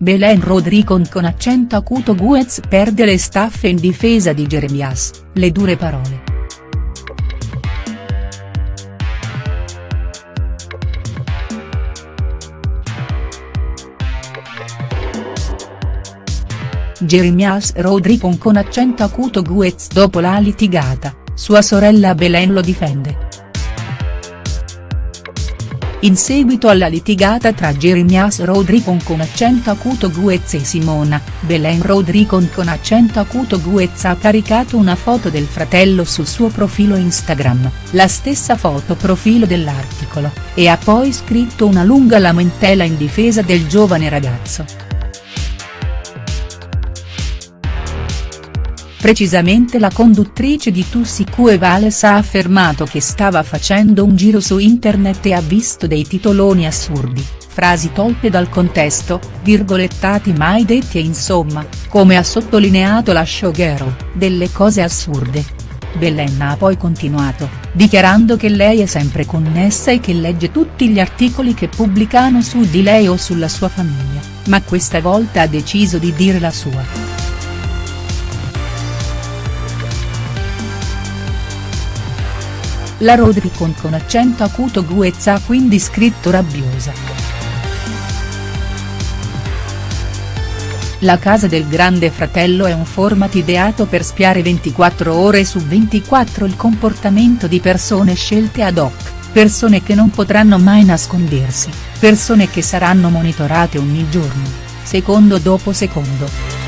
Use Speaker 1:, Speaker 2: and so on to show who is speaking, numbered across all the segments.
Speaker 1: Belen Rodricon con accento acuto Guez perde le staffe in difesa di Jeremias, le dure parole. Jeremias Rodricon con accento acuto Guez dopo la litigata, sua sorella Belen lo difende. In seguito alla litigata tra Jeremias Rodricon con accento acuto Guez e Simona, Belen Rodricon con accento acuto Guez ha caricato una foto del fratello sul suo profilo Instagram, la stessa foto profilo dell'articolo, e ha poi scritto una lunga lamentela in difesa del giovane ragazzo. Precisamente la conduttrice di Tussi Cue Vales ha affermato che stava facendo un giro su internet e ha visto dei titoloni assurdi, frasi tolte dal contesto, virgolettati mai detti e insomma, come ha sottolineato la showgirl, delle cose assurde. Bellenna ha poi continuato, dichiarando che lei è sempre connessa e che legge tutti gli articoli che pubblicano su di lei o sulla sua famiglia, ma questa volta ha deciso di dire la sua. La Rodricon con accento acuto Guez ha quindi scritto rabbiosa. La casa del grande fratello è un format ideato per spiare 24 ore su 24 il comportamento di persone scelte ad hoc, persone che non potranno mai nascondersi, persone che saranno monitorate ogni giorno, secondo dopo secondo.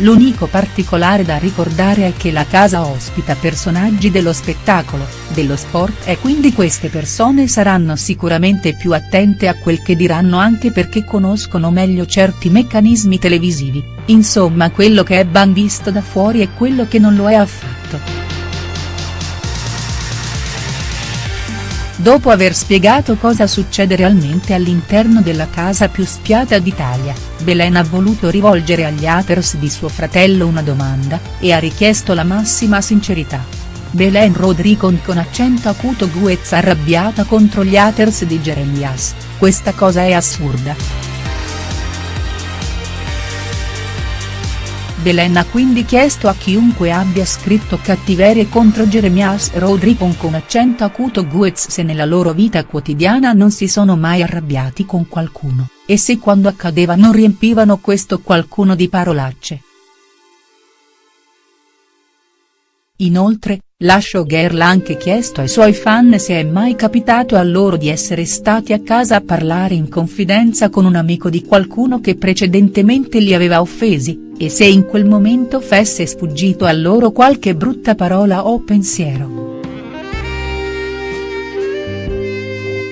Speaker 1: L'unico particolare da ricordare è che la casa ospita personaggi dello spettacolo, dello sport e quindi queste persone saranno sicuramente più attente a quel che diranno anche perché conoscono meglio certi meccanismi televisivi, insomma quello che è ban visto da fuori e quello che non lo è affatto. Dopo aver spiegato cosa succede realmente all'interno della casa più spiata d'Italia, Belen ha voluto rivolgere agli haters di suo fratello una domanda, e ha richiesto la massima sincerità. Belen Rodricon con accento acuto Guez arrabbiata contro gli haters di Jeremias, questa cosa è assurda. Belen ha quindi chiesto a chiunque abbia scritto cattiverie contro Jeremias Rodricon con accento acuto Guez se nella loro vita quotidiana non si sono mai arrabbiati con qualcuno, e se quando accadeva non riempivano questo qualcuno di parolacce. Inoltre, la showgirl ha anche chiesto ai suoi fan se è mai capitato a loro di essere stati a casa a parlare in confidenza con un amico di qualcuno che precedentemente li aveva offesi, e se in quel momento fosse sfuggito a loro qualche brutta parola o pensiero.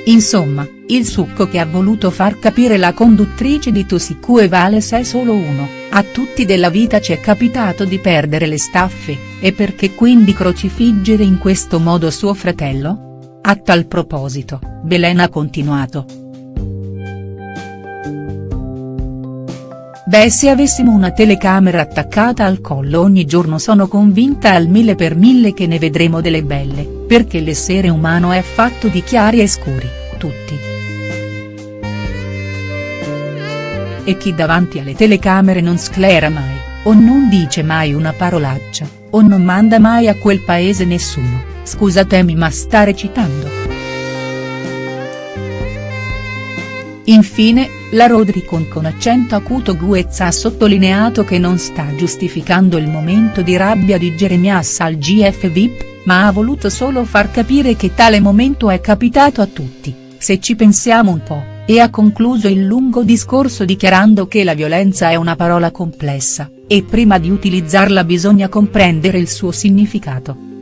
Speaker 1: Insomma, il succo che ha voluto far capire la conduttrice di Tusicu e Vales è solo uno, a tutti della vita ci è capitato di perdere le staffe, e perché quindi crocifiggere in questo modo suo fratello? A tal proposito, Belen ha continuato. Beh se avessimo una telecamera attaccata al collo ogni giorno sono convinta al mille per mille che ne vedremo delle belle, perché l'essere umano è fatto di chiari e scuri, tutti. E chi davanti alle telecamere non sclera mai, o non dice mai una parolaccia, o non manda mai a quel paese nessuno, scusatemi ma sta recitando. Infine, la Rodricon con accento acuto Guez ha sottolineato che non sta giustificando il momento di rabbia di Jeremias al GF VIP, ma ha voluto solo far capire che tale momento è capitato a tutti, se ci pensiamo un po', e ha concluso il lungo discorso dichiarando che la violenza è una parola complessa, e prima di utilizzarla bisogna comprendere il suo significato.